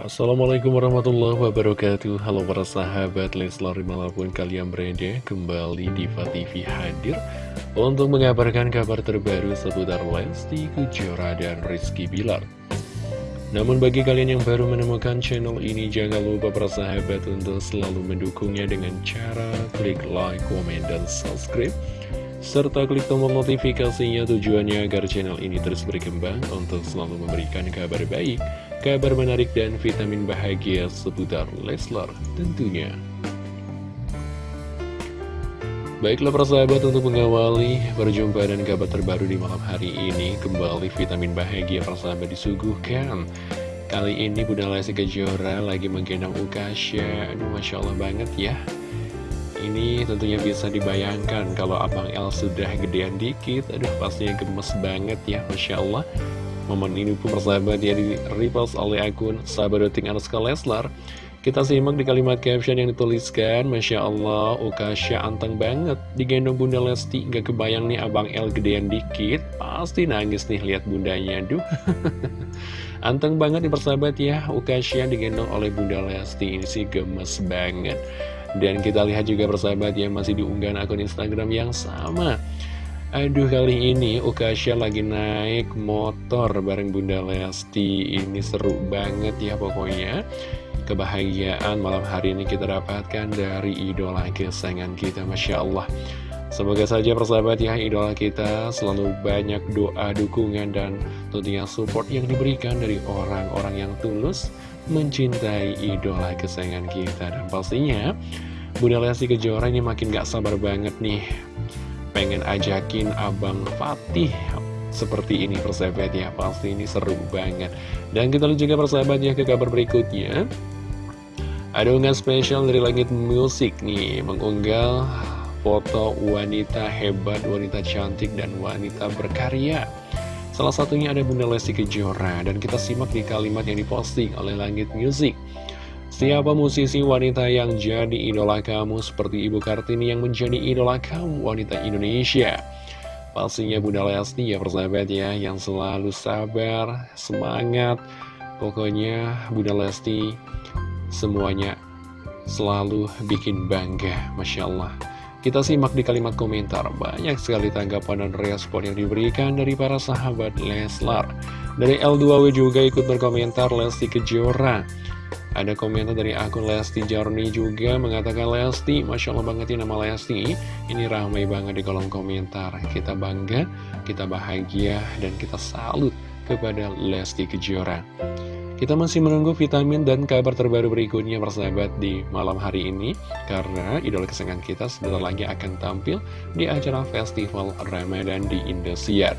Assalamualaikum warahmatullahi wabarakatuh. Halo para sahabat Leslar di mana pun kalian berada Kembali Diva TV hadir Untuk mengabarkan kabar terbaru seputar Lesti Kejora dan Rizky Bilar. Namun bagi kalian yang baru menemukan channel ini Jangan lupa para sahabat untuk selalu mendukungnya Dengan cara klik like, komen, dan subscribe serta klik tombol notifikasinya tujuannya agar channel ini terus berkembang untuk selalu memberikan kabar baik, kabar menarik dan vitamin bahagia seputar Leslar tentunya. Baiklah persahabat untuk mengawali perjumpaan dan kabar terbaru di malam hari ini. Kembali vitamin bahagia persahabat disuguhkan. Kali ini Bunda Lesti Kejora lagi menggendong Ukasha. Aduh Masya Allah banget ya. Ini tentunya bisa dibayangkan kalau Abang El sudah gedean dikit. Aduh pastinya gemes banget ya Masya Allah Momen ini pun persahabat ya di repost oleh akun Sahabadoting Anuska Leslar. Kita simak di kalimat caption yang dituliskan Masya Allah Ukasha anteng banget. Digendong Bunda Lesti Gak kebayang nih Abang El gedean dikit. Pasti nangis nih lihat bundanya Aduh. Anteng banget nih persahabat ya Ukasha digendong oleh Bunda Lesti. Ini sih gemes banget. Dan kita lihat juga persahabat ya masih diunggah akun Instagram yang sama Aduh kali ini Ukasha lagi naik motor bareng Bunda Lesti. Ini seru banget ya pokoknya. Kebahagiaan malam hari ini kita dapatkan dari idola kesayangan kita Masya Allah. Semoga saja persahabat ya idola kita selalu banyak doa, dukungan, dan tentunya support yang diberikan dari orang-orang yang tulus mencintai idola kesayangan kita. Dan pastinya Bunda Lesti Kejora ini makin gak sabar banget nih pengen ajakin Abang Fatih seperti ini persahabat ya pasti ini seru banget dan kita lihat juga persahabat ya ke kabar berikutnya ada unggahan spesial dari Langit Musik nih mengunggah foto wanita hebat, wanita cantik, dan wanita berkarya. Salah satunya ada Bunda Lesti Kejora, dan kita simak di kalimat yang diposting oleh Langit Music. Siapa musisi wanita yang jadi idola kamu seperti Ibu Kartini yang menjadi idola kamu wanita Indonesia? Pastinya Bunda Lesti ya persahabat ya, yang selalu sabar, semangat. Pokoknya Bunda Lesti semuanya selalu bikin bangga, Masya Allah. Kita simak di kalimat komentar, banyak sekali tanggapan dan respon yang diberikan dari para sahabat Leslar. Dari L2W juga ikut berkomentar Lesti Kejora. Ada komentar dari akun Lesti Jarni juga mengatakan Lesti, Masya Allah banget ya nama Lesti. Ini ramai banget di kolom komentar. Kita bangga, kita bahagia, dan kita salut kepada Lesti Kejora. Kita masih menunggu vitamin dan kabar terbaru berikutnya persahabat di malam hari ini Karena idola kesenangan kita sebentar lagi akan tampil di acara Festival Ramadan di Indosiar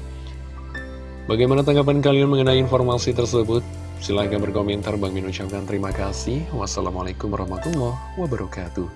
Bagaimana tanggapan kalian mengenai informasi tersebut? Silahkan berkomentar, Bang Min ucapkan terima kasih. Wassalamualaikum warahmatullahi wabarakatuh